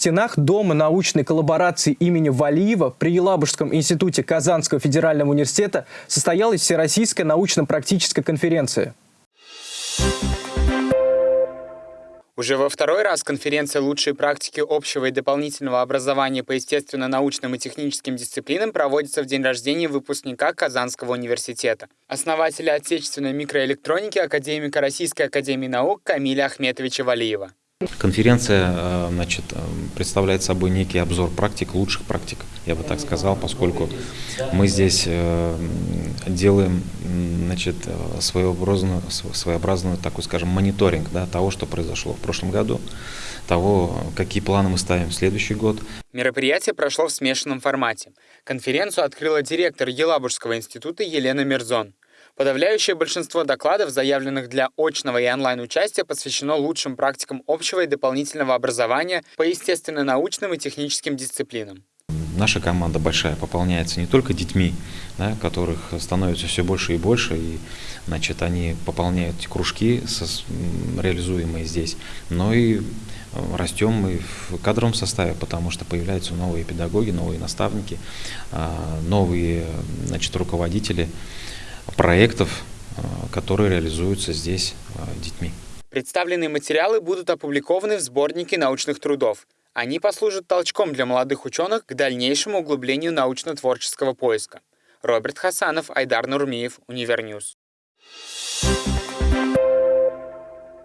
стенах Дома научной коллаборации имени Валиева при Елабужском институте Казанского федерального университета состоялась Всероссийская научно-практическая конференция. Уже во второй раз конференция «Лучшие практики общего и дополнительного образования по естественно-научным и техническим дисциплинам» проводится в день рождения выпускника Казанского университета. Основателя отечественной микроэлектроники академика Российской академии наук Камиля Ахметовича Валиева. Конференция э, значит, э, представляет собой некий обзор практик, лучших практик, я бы так сказал, поскольку мы здесь э, делаем значит, своеобразную, своеобразную такой, скажем, мониторинг да, того, что произошло в прошлом году, того, какие планы мы ставим в следующий год. Мероприятие прошло в смешанном формате. Конференцию открыла директор Елабужского института Елена Мирзон. Подавляющее большинство докладов, заявленных для очного и онлайн-участия, посвящено лучшим практикам общего и дополнительного образования по естественно-научным и техническим дисциплинам. Наша команда большая пополняется не только детьми, да, которых становится все больше и больше, и значит, они пополняют кружки, со, реализуемые здесь, но и э, растем мы в кадровом составе, потому что появляются новые педагоги, новые наставники, а, новые значит, руководители проектов, э, которые реализуются здесь э, детьми. Представленные материалы будут опубликованы в сборнике научных трудов. Они послужат толчком для молодых ученых к дальнейшему углублению научно-творческого поиска. Роберт Хасанов, Айдар Нурмиев, Univer News.